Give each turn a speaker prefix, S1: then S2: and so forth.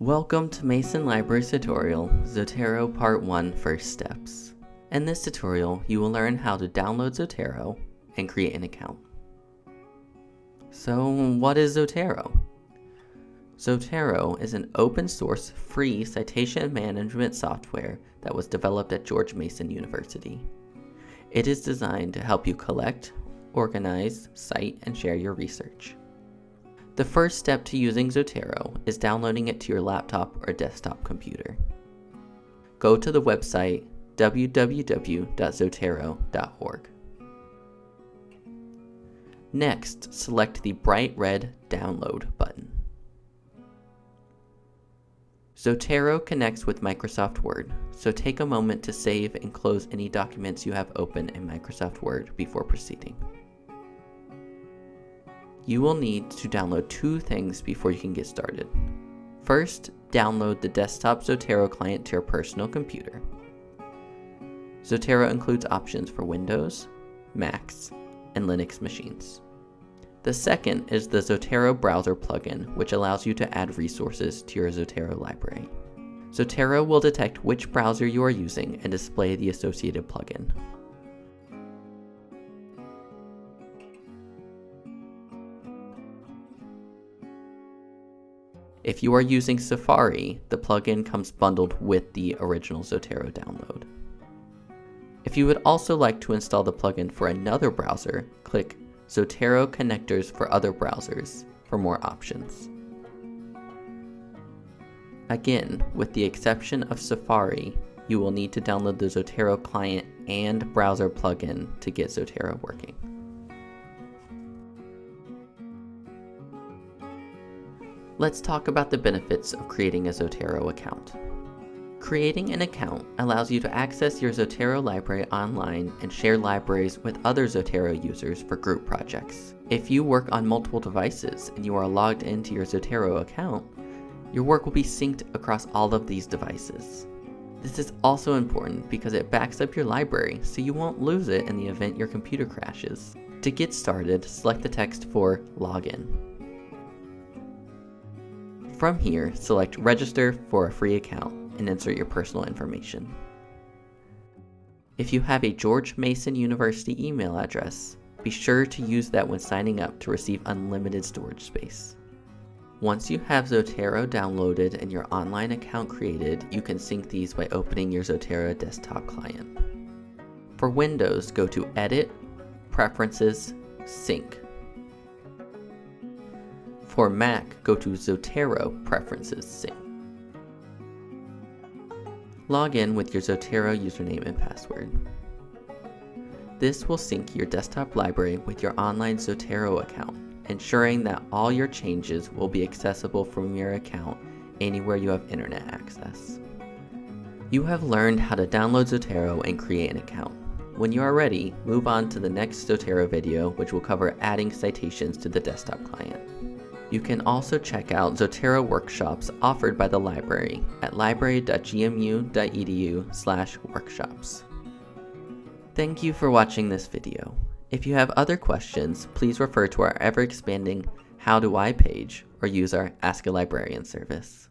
S1: Welcome to Mason Library's tutorial, Zotero Part 1 First Steps. In this tutorial, you will learn how to download Zotero and create an account. So what is Zotero? Zotero is an open source free citation management software that was developed at George Mason University. It is designed to help you collect, organize, cite, and share your research. The first step to using Zotero is downloading it to your laptop or desktop computer. Go to the website www.zotero.org. Next, select the bright red Download button. Zotero connects with Microsoft Word, so take a moment to save and close any documents you have open in Microsoft Word before proceeding. You will need to download two things before you can get started. First, download the desktop Zotero client to your personal computer. Zotero includes options for Windows, Macs, and Linux machines. The second is the Zotero browser plugin, which allows you to add resources to your Zotero library. Zotero will detect which browser you are using and display the associated plugin. If you are using Safari, the plugin comes bundled with the original Zotero download. If you would also like to install the plugin for another browser, click Zotero connectors for other browsers for more options. Again, with the exception of Safari, you will need to download the Zotero client and browser plugin to get Zotero working. Let's talk about the benefits of creating a Zotero account. Creating an account allows you to access your Zotero library online and share libraries with other Zotero users for group projects. If you work on multiple devices and you are logged into your Zotero account, your work will be synced across all of these devices. This is also important because it backs up your library so you won't lose it in the event your computer crashes. To get started, select the text for Login. From here, select Register for a free account and insert your personal information. If you have a George Mason University email address, be sure to use that when signing up to receive unlimited storage space. Once you have Zotero downloaded and your online account created, you can sync these by opening your Zotero desktop client. For Windows, go to Edit, Preferences, Sync. For Mac, go to Zotero Preferences Sync. Log in with your Zotero username and password. This will sync your desktop library with your online Zotero account, ensuring that all your changes will be accessible from your account anywhere you have internet access. You have learned how to download Zotero and create an account. When you are ready, move on to the next Zotero video which will cover adding citations to the desktop client. You can also check out Zotero workshops offered by the library at library.gmu.edu slash workshops. Thank you for watching this video. If you have other questions, please refer to our ever-expanding How Do I page or use our Ask a Librarian service.